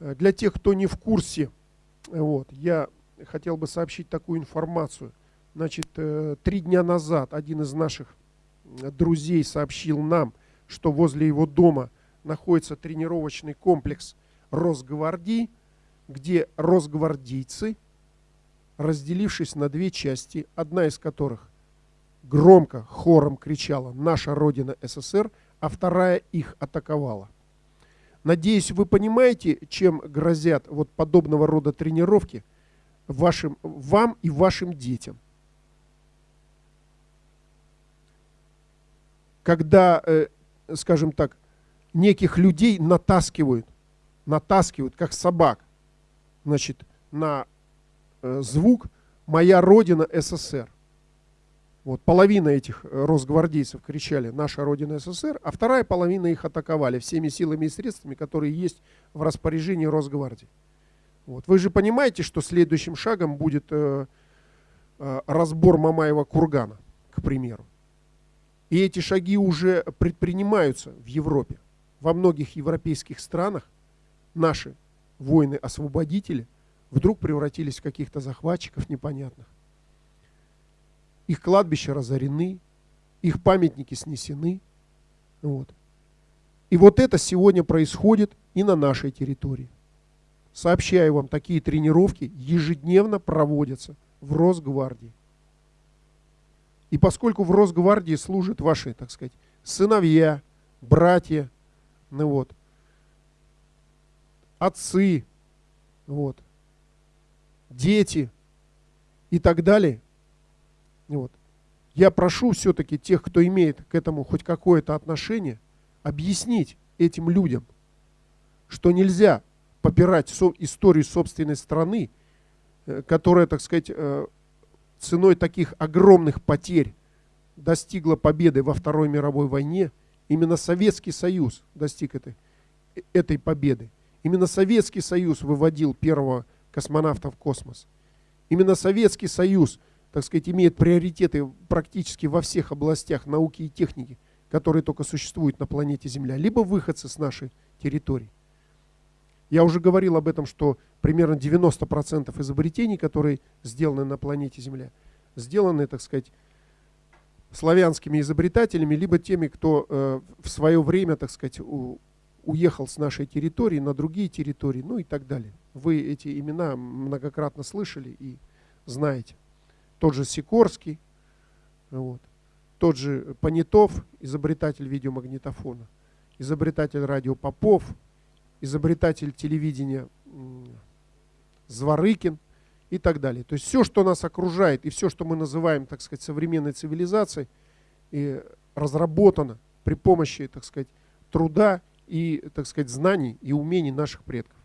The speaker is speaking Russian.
Э, для тех, кто не в курсе, вот, я хотел бы сообщить такую информацию. Значит, э, три дня назад один из наших друзей сообщил нам, что возле его дома находится тренировочный комплекс Росгвардии, где росгвардейцы, разделившись на две части, одна из которых громко хором кричала «Наша Родина СССР», а вторая их атаковала. Надеюсь, вы понимаете, чем грозят вот подобного рода тренировки вашим, вам и вашим детям. Когда, э, скажем так, неких людей натаскивают, натаскивают, как собак, значит, на э, звук «Моя Родина СССР». Вот, половина этих э, росгвардейцев кричали «Наша Родина СССР», а вторая половина их атаковали всеми силами и средствами, которые есть в распоряжении Росгвардии. Вот. Вы же понимаете, что следующим шагом будет э, э, разбор Мамаева кургана, к примеру. И эти шаги уже предпринимаются в Европе. Во многих европейских странах наши воины-освободители вдруг превратились в каких-то захватчиков непонятных их кладбища разорены, их памятники снесены. Вот. И вот это сегодня происходит и на нашей территории. Сообщаю вам, такие тренировки ежедневно проводятся в Росгвардии. И поскольку в Росгвардии служат ваши, так сказать, сыновья, братья, ну вот, отцы, вот, дети и так далее, вот. Я прошу все-таки тех, кто имеет к этому хоть какое-то отношение, объяснить этим людям, что нельзя попирать со историю собственной страны, э, которая, так сказать, э, ценой таких огромных потерь достигла победы во Второй мировой войне. Именно Советский Союз достиг этой, этой победы. Именно Советский Союз выводил первого космонавта в космос. Именно Советский Союз – так сказать, имеет приоритеты практически во всех областях науки и техники, которые только существуют на планете Земля, либо выходцы с нашей территории. Я уже говорил об этом, что примерно 90% изобретений, которые сделаны на планете Земля, сделаны, так сказать, славянскими изобретателями, либо теми, кто э, в свое время, так сказать, у, уехал с нашей территории на другие территории, ну и так далее. Вы эти имена многократно слышали и знаете тот же Сикорский, вот, тот же Понятов, изобретатель видеомагнитофона, изобретатель радио Попов, изобретатель телевидения Зворыкин и так далее. То есть все, что нас окружает и все, что мы называем, так сказать, современной цивилизацией, и разработано при помощи, так сказать, труда и, так сказать, знаний и умений наших предков.